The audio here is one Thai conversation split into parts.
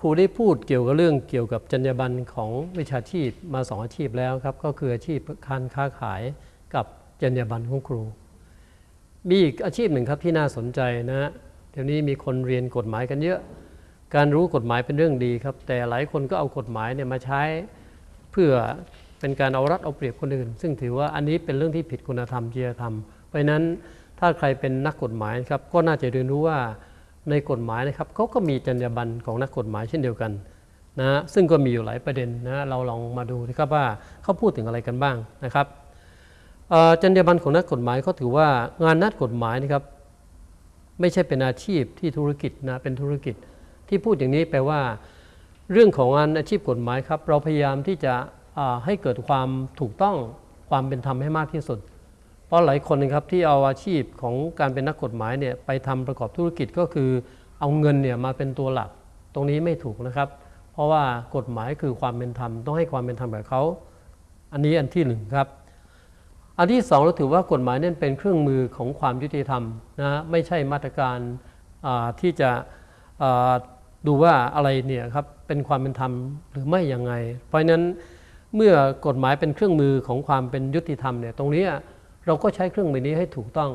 ครูได้พูดเกี่ยวกับเรื่องเกี่ยวกับจรรยาบรรณของวิชาชีพมาสองอาชีพแล้วครับ ก็คืออาชีพการค้าขายกับจรรยาบรรณของครู มีอีกอาชีพหนึ่งครับที่น่าสนใจนะฮะเดี๋ยวนี้มีคนเรียนกฎหมายกันเยอะ การรู้กฎหมายเป็นเรื่องดีครับ แต่หลายคนก็เอากฎหมายเนี่ยมาใช้เพื่อเป็นการเอารัดเอาเปรียบคนอื่น ซึ่งถือว่าอันนี้เป็นเรื่องที่ผิดคุณธรรมจริยธรรม เพราะฉะนั้นถ้าใครเป็นนักกฎหมายครับก็น่าจะเรียนรู้ว่า ในกฎหมายนะครับเขาก็มีจรรยาบรรณของนักกฎหมายเช่นเดียวกันนะฮะซึ่งก็มีอยู่หลายประเด็นนะเราลองมาดูนะครับว่าเขาพูดถึงอะไรกันบ้างนะครับจรรยาบรรณของนักกฎหมายเขาถือว่างานนักกฎหมายนะครับไม่ใช่เป็นอาชีพที่ธุรกิจนะเป็นธุรกิจที่พูดอย่างนี้แปลว่า เรื่องของงานอาชีพกฎหมายครับ เราพยายามที่จะให้เกิดความถูกต้องความเป็นธรรมให้มากที่สุด เพราะหลายคนนะครับที่เอาอาชีพของการเป็นนักกฎหมายเนี่ยไปทำประกอบธุรกิจก็คือเอาเงินเนี่ยมาเป็นตัวหลัก ตรงนี้ไม่ถูกนะครับ เพราะว่ากฎหมายคือความเป็นธรรมต้องให้ความเป็นธรรมกับเขา อันนี้อันที่หนึ่งครับ อันที่สองเราถือว่ากฎหมายนั่นเป็นเครื่องมือของความยุติธรรมนะไม่ใช่มาตรการที่จะดูว่าอะไรเนี่ยครับเป็นความเป็นธรรมหรือไม่ยังไง เพราะฉะนั้นเมื่อกฎหมายเป็นเครื่องมือของความเป็นยุติธรรมเนี่ยตรงนี้ เราก็ใช้เครื่องมือนี้ให้ถูกต้อง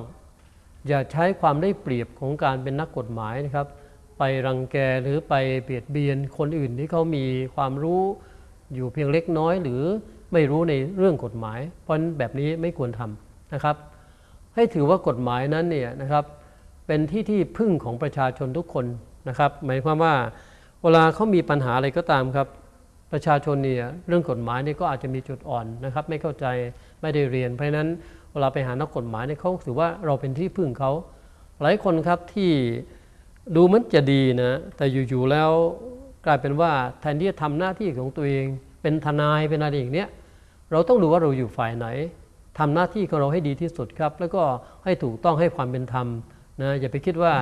อย่าใช้ความได้เปรียบของการเป็นนักกฎหมายนะครับ ไปรังแกหรือไปเบียดเบียนคนอื่นที่เขามีความรู้อยู่เพียงเล็กน้อยหรือไม่รู้ในเรื่องกฎหมาย เพราะนั้นแบบนี้ไม่ควรทำนะครับ ให้ถือว่ากฎหมายนั้นเนี่ยนะครับเป็นที่ที่พึ่งของประชาชนทุกคนนะครับ หมายความว่าเวลาเขามีปัญหาอะไรก็ตามครับ ประชาชนเนี่ยเรื่องกฎหมายนี่ก็อาจจะมีจุดอ่อนนะครับ ไม่เข้าใจไม่ได้เรียน เพราะฉะนั้น เวลาไปหานักกฎหมายเนี่ยเขาถือว่าเราเป็นที่พึ่งเขา หลายคนครับที่ดูเหมันจะดีนะแต่อยู่ๆแล้วกลายเป็นว่าแทนที่จะทำหน้าที่ของตัวเอง เป็นทนายเป็นอะไรอย่างเนี้ยเราต้องดูว่าเราอยู่ฝ่ายไหนทำหน้าที่ของเราให้ดีที่สุดครับ แล้วก็ให้ถูกต้องให้ความเป็นธรรมนะอย่าไปคิดว่า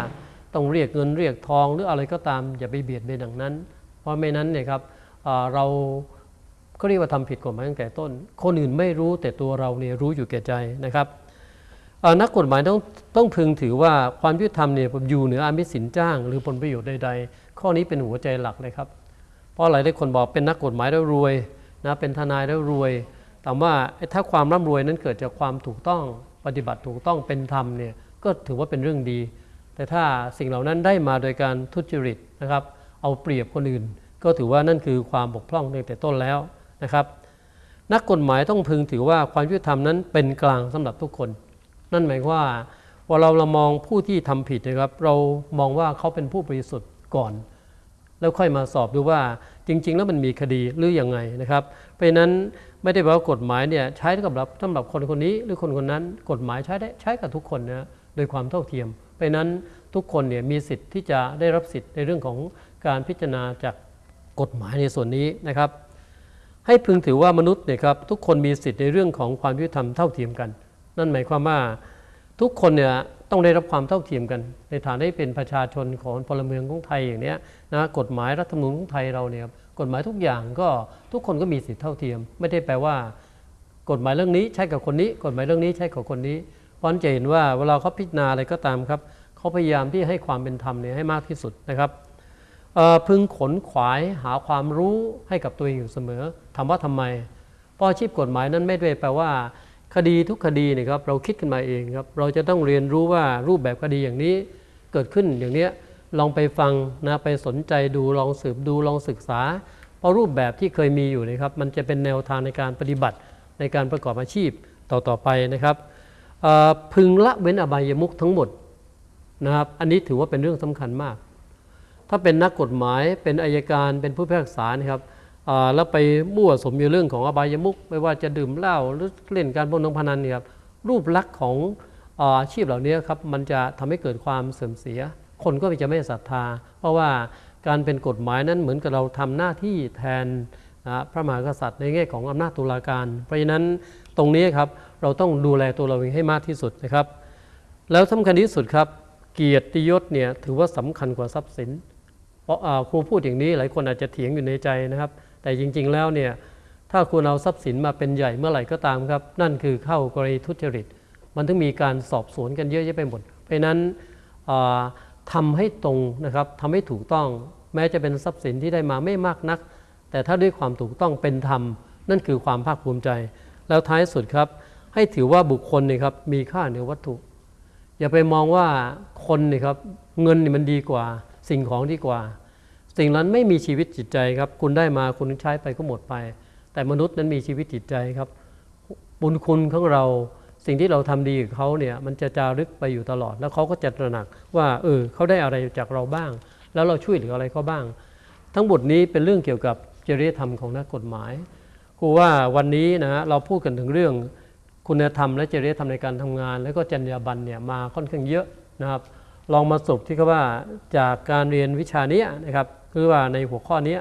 ต้องเรียกเงินเรียกทองหรืออะไรก็ตาม อย่าไปเบียดเบียนอย่างนั้น เพราะไม่นั้นเนี่ยครับเรา ก็เรียกว่าทำผิดกฎหมายตั้งแต่ต้น คนอื่นไม่รู้แต่ตัวเราเนี่ยรู้อยู่แก่ใจนะครับนักกฎหมายต้องต้องพึงถือว่าความยุติธรรมเนี่ยอยู่เหนืออามิสินจ้าง หรือผลประโยชน์ใด ๆ ข้อนี้เป็นหัวใจหลักเลยครับ เพราะหลายหลายคนบอกเป็นนักกฎหมายแล้วรวยนะเป็นทนายแล้วรวย แต่ว่าถ้าความร่ำรวยนั้นเกิดจากความถูกต้องปฏิบัติถูกต้องเป็นธรรมเนี่ยก็ถือว่าเป็นเรื่องดี แต่ถ้าสิ่งเหล่านั้นได้มาโดยการทุจริตนะครับ เอาเปรียบคนอื่น ก็ถือว่านั่นคือความบกพร่องตั้งแต่ต้นแล้ว นะครับ นักกฎหมายต้องพึงถือว่าความยุติธรรมนั้นเป็นกลางสำหรับทุกคน นั่นหมายความว่าพอเราเรามองผู้ที่ทำผิดนะครับ เรามองว่าเขาเป็นผู้บริสุทธิ์ก่อน แล้วค่อยมาสอบดูว่าจริง ๆ แล้วมันมีคดีหรือยังไงนะครับ เพราะนั้นไม่ได้แปลว่ากฎหมายเนี่ยใช้สำหรับสำหรับคนคนนี้หรือคนคนนั้น กฎหมายใช้ได้ใช้กับทุกคนนะโดยความเท่าเทียม เพราะนั้นทุกคนเนี่ยมีสิทธิ์ที่จะได้รับสิทธิ์ในเรื่องของการพิจารณาจากกฎหมายในส่วนนี้นะครับ ให้พึงถือว่ามนุษย์เนี่ยครับทุกคนมีสิทธิ์ในเรื่องของความยุติธรรมเท่าเทียมกัน นั่นหมายความว่าทุกคนเนี่ยต้องได้รับความเท่าเทียมกัน ในฐานะที่เป็นประชาชนของพลเมืองของไทยอย่างเนี้ยนะกฎหมายรัฐธรรมนูญของไทยเราเนี่ยกฎหมายทุกอย่างก็ทุกคนก็มีสิทธิเท่าเทียม ไม่ได้แปลว่า กฎหมายเรื่องนี้ใช้กับคนนี้ กฎหมายเรื่องนี้ใช้กับคนนี้เพราะจะเห็นว่าเวลาเขาพิจารณาอะไรก็ตามครับเขาพยายามที่ให้ความเป็นธรรมเนี่ยให้มากที่สุดนะครับพึงขนขวายหาความรู้ให้กับตัวเองอยู่เสมอ ถามว่าทำไม เพราะอาชีพกฎหมายนั้นไม่ได้แปลว่า คดีทุกคดีเนี่ยครับ เราคิดขึ้นมาเองครับ เราจะต้องเรียนรู้ว่ารูปแบบคดีอย่างนี้เกิดขึ้นอย่างเนี้ยลองไปฟังนะไปสนใจดูลองสืบดูลองศึกษา เพราะรูปแบบที่เคยมีอยู่เนะครับ มันจะเป็นแนวทางในการปฏิบัติในการประกอบอาชีพต่อๆไปนะครับพึงละเว้นอบายมุขทั้งหมดนะครับ อันนี้ถือว่าเป็นเรื่องสำคัญมาก ถ้าเป็นนักกฎหมายเป็นอายการเป็นผู้พิพากษานะครับ แล้วไปมั่วสมอยู่เรื่องของอบายมุขไม่ว่าจะดื่มเหล้าหรือเล่นการพนันพนันเนี่ยครับรูปลักษณ์ของอาชีพเหล่านี้ครับมันจะทำให้เกิดความเสื่อมเสีย คนก็จะไม่ศรัทธา เพราะว่าการเป็นกฎหมายนั้นเหมือนกับเราทำหน้าที่แทนนะพระมหากษัตริย์ในแง่ของอำนาจตุลาการ เพราะฉะนั้นตรงนี้ครับเราต้องดูแลตัวเราเองให้มากที่สุดนะครับ แล้วสำคัญที่สุดครับ เกียรติยศเนี่ยถือว่าสำคัญกว่าทรัพย์สิน เพราะครูพูดอย่างนี้หลายคนอาจจะเถียงอยู่ในใจนะครับ แต่จริง ๆ แล้วเนี่ยถ้าคุณเอาทรัพย์สินมาเป็นใหญ่เมื่อไหร่ก็ตามครับ นั่นคือเข้ากรณีทุจริต มันถึงมีการสอบสวนกันเยอะแยะไปหมด เพราะนั้นอ่าทำให้ตรงนะครับทำให้ถูกต้อง แม้จะเป็นทรัพย์สินที่ได้มาไม่มากนัก แต่ถ้าด้วยความถูกต้องเป็นธรรม นั่นคือความภาคภูมิใจ แล้วท้ายสุดครับ ให้ถือว่าบุคคลเนี่ยครับมีค่าเหนือวัตถุ อย่าไปมองว่าคนเนี่ยครับเงินนี่มันดีกว่า สิ่งของดีกว่า สิ่งนั้นไม่มีชีวิตจิตใจครับ คุณได้มาคุณใช้ไปก็หมดไป แต่มนุษย์นั้นมีชีวิตจิตใจครับ บุญคุณของเราสิ่งที่เราทำดีกับเขาเนี่ยมันจะจารึกไปอยู่ตลอด แล้วเขาก็จะตระหนักว่าเออเขาได้อะไรจากเราบ้าง แล้วเราช่วยเหลืออะไรเขาบ้าง ทั้งหมดนี้เป็นเรื่องเกี่ยวกับจริยธรรมของนักกฎหมายครูว่าวันนี้นะฮะเราพูดกันถึงเรื่องคุณธรรมและจริยธรรมในการทำงาน แล้วก็จรรยาบรรณเนี่ยมาค่อนข้างเยอะนะครับ ลองมาสรุปที่เขาว่าจากการเรียนวิชานี้นะครับ คือว่าในหัวข้อนี้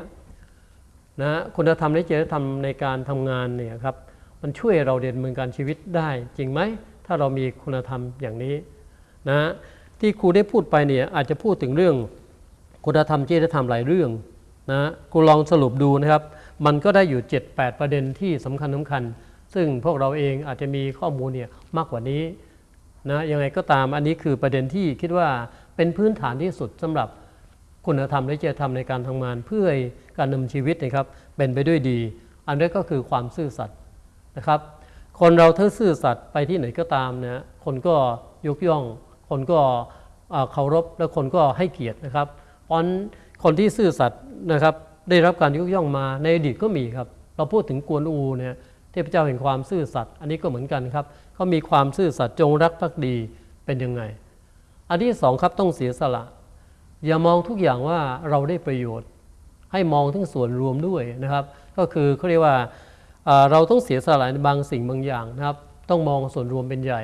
นะคุณธรรมและจริยธรรมในการทำงานเนี่ยครับมันช่วยเราเรียนมือการชีวิตได้จริงไหม ถ้าเรามีคุณธรรมอย่างนี้นะที่ครูได้พูดไปเนี่ยอาจจะพูดถึงเรื่อง คุณธรรมจริยธรรมหลายเรื่องนะครูลองสรุปดูนะครับ มันก็ได้อยู่ 7-8 ประเด็นที่สำคัญสำคัญ ซึ่งพวกเราเองอาจจะมีข้อมูลเนี่ยมากกว่านี้ นะยังไงก็ตามอันนี้คือประเด็นที่คิดว่าเป็นพื้นฐานที่สุดสำหรับคุณธรรมและจริยธรรมในการทำงานเพื่อการดำเนินชีวิตนะครับเป็นไปด้วยดี อันนี้ก็คือความซื่อสัตย์นะครับ คนเราถ้าซื่อสัตย์ไปที่ไหนก็ตามนะคนก็ยกย่อง คนก็เคารพและคนก็ให้เกียรตินะครับเพราะคนที่ซื่อสัตย์นะครับได้รับการยกย่องมาในอดีตก็มีครับ เราพูดถึงกวนอูเนี่ย เทพเจ้าแห่งความซื่อสัตย์อันนี้ก็เหมือนกันครับเขามีความซื่อสัตย์จงรักภักดีเป็นยังไง อันที่สองครับต้องเสียสละ อย่ามองทุกอย่างว่าเราได้ประโยชน์ ให้มองทั้งส่วนรวมด้วยนะครับ ก็คือเขาเรียกว่าเราต้องเสียสละในบางสิ่งบางอย่างนะครับ ต้องมองส่วนรวมเป็นใหญ่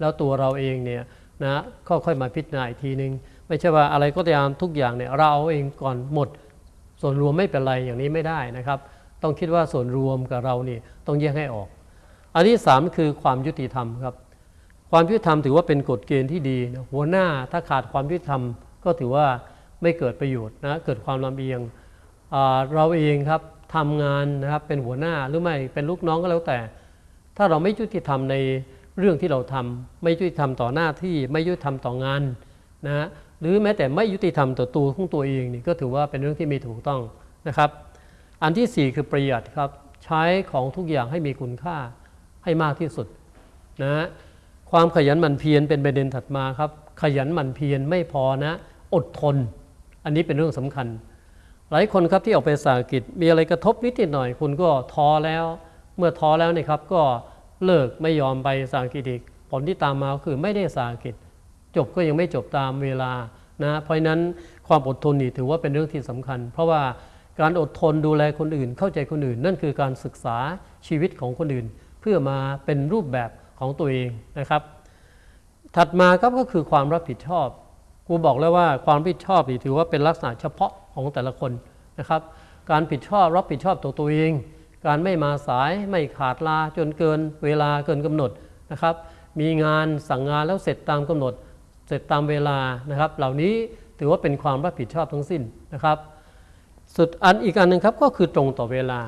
แล้วตัวเราเองเนี่ยนะค่อยๆมาพิจารณาอีกทีนึง ไม่ใช่ว่าอะไรก็ตามทุกอย่างเนี่ยเราเอาเองก่อนหมด ส่วนรวมไม่เป็นไรอย่างนี้ไม่ได้นะครับ ต้องคิดว่าส่วนรวมกับเรานี่ต้องแยกให้ออก อันที่สามคือความยุติธรรมครับ ความยุติธรรมถือว่าเป็นกฎเกณฑ์ที่ดีนะหัวหน้าถ้าขาดความยุติธรรมก็ถือว่าไม่เกิดประโยชน์นะเกิดความลำเอียงเราเองครับทำงานนะครับเป็นหัวหน้าหรือไม่เป็นลูกน้องก็แล้วแต่ ถ้าเราไม่ยุติธรรมในเรื่องที่เราทำไม่ยุติธรรมต่อหน้าที่ไม่ยุติธรรมต่องานนะฮะหรือแม้แต่ไม่ยุติธรรมต่อตัวของตัวเองนี่ก็ถือว่าเป็นเรื่องที่ไม่ถูกต้องนะครับ อันที่สี่คือประหยัดครับ ใช้ของทุกอย่างให้มีคุณค่าให้มากที่สุดนะฮะความขยันหมั่นเพียรเป็นประเด็นถัดมาครับ ขยันหมั่นเพียรไม่พอนะ อดทน อันนี้เป็นเรื่องสำคัญ หลายคนครับที่ออกไปสาหกิจมีอะไรกระทบนิดหน่อย คุณก็ท้อแล้ว เมื่อท้อแล้วนี่ครับ ก็เลิกไม่ยอมไปสาหกิจอีกผลที่ตามมาคือไม่ได้สาหกิจ จบก็ยังไม่จบตามเวลานะเพราะฉะนั้นความอดทนนี่ถือว่าเป็นเรื่องที่สำคัญ เพราะว่า การอดทนดูแลคนอื่น เข้าใจคนอื่น นั่นคือการศึกษาชีวิตของคนอื่น เพื่อมาเป็นรูปแบบของตัวเองนะครับ ถัดมาครับก็คือความรับผิดชอบครูบอกแล้วว่าความรับผิดชอบนี่ถือว่าเป็นลักษณะเฉพาะของแต่ละคนนะครับ การผิดชอบรับผิดชอบตัวตัวเอง การไม่มาสายไม่ขาดลาจนเกินเวลาเกินกำหนดนะครับ มีงานสั่งงานแล้วเสร็จตามกำหนด เสร็จตามเวลานะครับ เหล่านี้ถือว่าเป็นความรับผิดชอบทั้งสิ้นนะครับ สุดอันอีกอันหนึ่งครับก็คือตรงต่อเวลา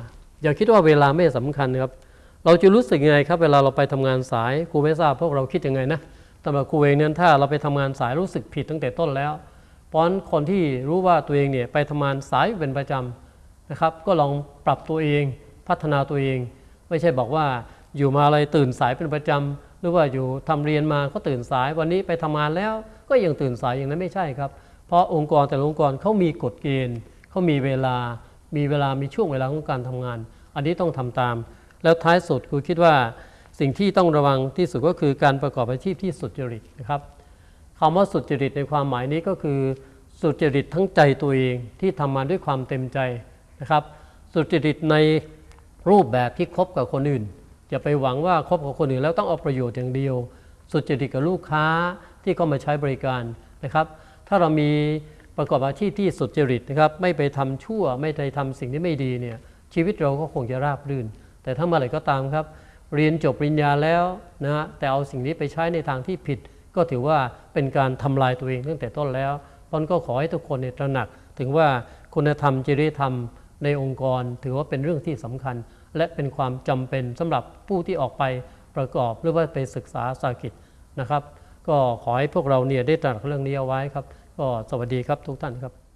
อย่าคิดว่าเวลาไม่สำคัญนะครับ เราจะรู้สึกยังไงครับเวลาเราไปทำงานสายครูไม่ทราบพวกเราคิดยังไงนะสำหรับครูเองเนี่ยถ้าเราไปทำงานสายรู้สึกผิดตั้งแต่ต้นแล้วเพราะฉะนั้นคนที่รู้ว่าตัวเองเนี่ยไปทำงานสายเป็นประจำนะครับ ก็ลองปรับตัวเองพัฒนาตัวเอง ไม่ใช่บอกว่าอยู่มาอะไรตื่นสายเป็นประจำหรือว่าอยู่ทำเรียนมาก็ตื่นสายวันนี้ไปทำงานแล้วก็ยังตื่นสายอย่างนั้นไม่ใช่ครับ เพราะองค์กรแต่ละองค์กรเขามีกฎเกณฑ์ เขามีเวลามีเวลามีช่วงเวลาของการทำงาน อันนี้ต้องทำตาม แล้วท้ายสุดครูคิดว่าสิ่งที่ต้องระวังที่สุดก็คือการประกอบอาชีพที่สุจริตนะครับคำว่าสุจริตในความหมายนี้ก็คือ สุจริตทั้งใจตัวเองที่ทำมาด้วยความเต็มใจนะครับ สุจริตในรูปแบบที่คบกับคนอื่นอย่าไปหวังว่าคบกับคนอื่นแล้วต้องเอาประโยชน์อย่างเดียว สุจริตกับลูกค้าที่เข้ามาใช้บริการนะครับ ถ้าเรามี ประกอบอาชีพที่สุจริตนะครับไม่ไปทำชั่วไม่ไปทำสิ่งที่ไม่ดีเนี่ยชีวิตเราก็คงจะราบรื่น แต่ถ้าเมื่อไหร่ก็ตามครับ เรียนจบปริญญาแล้วนะฮะแต่เอาสิ่งนี้ไปใช้ในทางที่ผิด ก็ถือว่าเป็นการทำลายตัวเองตั้งแต่ต้นแล้วตอนก็ขอให้ทุกคนเนี่ยตระหนัก ถึงว่าคุณธรรมจริยธรรมในองค์กร ถือว่าเป็นเรื่องที่สำคัญ และเป็นความจำเป็นสำหรับผู้ที่ออกไปประกอบหรือว่าไปศึกษาสากิจนะครับ ก็ขอให้พวกเราเนี่ยได้ตระหนักเรื่องนี้เอาไว้ครับ ก็สวัสดีครับทุกท่านครับ